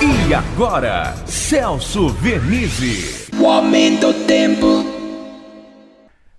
E agora, Celso Vernizzi. O aumento do tempo.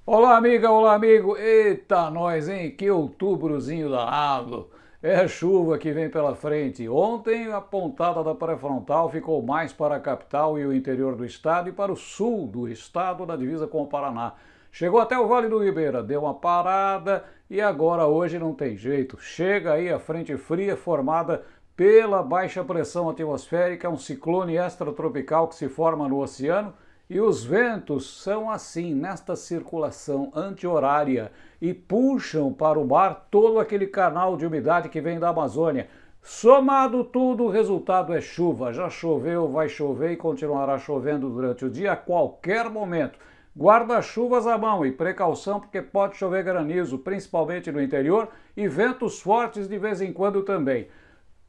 Olá, amiga, olá, amigo. Eita, nós, hein? Que outubrozinho danado. É chuva que vem pela frente. Ontem a pontada da pré-frontal ficou mais para a capital e o interior do estado e para o sul do estado, na divisa com o Paraná. Chegou até o Vale do Ribeira, deu uma parada e agora hoje não tem jeito. Chega aí a frente fria formada pela baixa pressão atmosférica, um ciclone extratropical que se forma no oceano e os ventos são assim, nesta circulação anti-horária e puxam para o mar todo aquele canal de umidade que vem da Amazônia. Somado tudo, o resultado é chuva. Já choveu, vai chover e continuará chovendo durante o dia a qualquer momento. Guarda-chuvas à mão e precaução porque pode chover granizo, principalmente no interior, e ventos fortes de vez em quando também.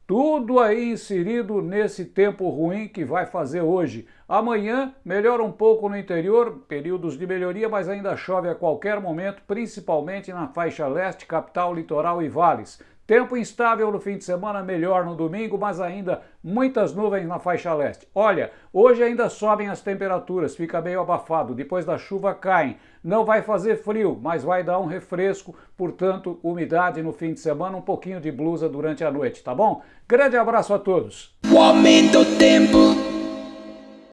Tudo aí inserido nesse tempo ruim que vai fazer hoje. Amanhã melhora um pouco no interior, períodos de melhoria, mas ainda chove a qualquer momento, principalmente na faixa leste, capital, litoral e vales. Tempo instável no fim de semana, melhor no domingo, mas ainda muitas nuvens na faixa leste. Olha, hoje ainda sobem as temperaturas, fica meio abafado, depois da chuva caem. Não vai fazer frio, mas vai dar um refresco, portanto, umidade no fim de semana, um pouquinho de blusa durante a noite, tá bom? Grande abraço a todos! O aumento do tempo.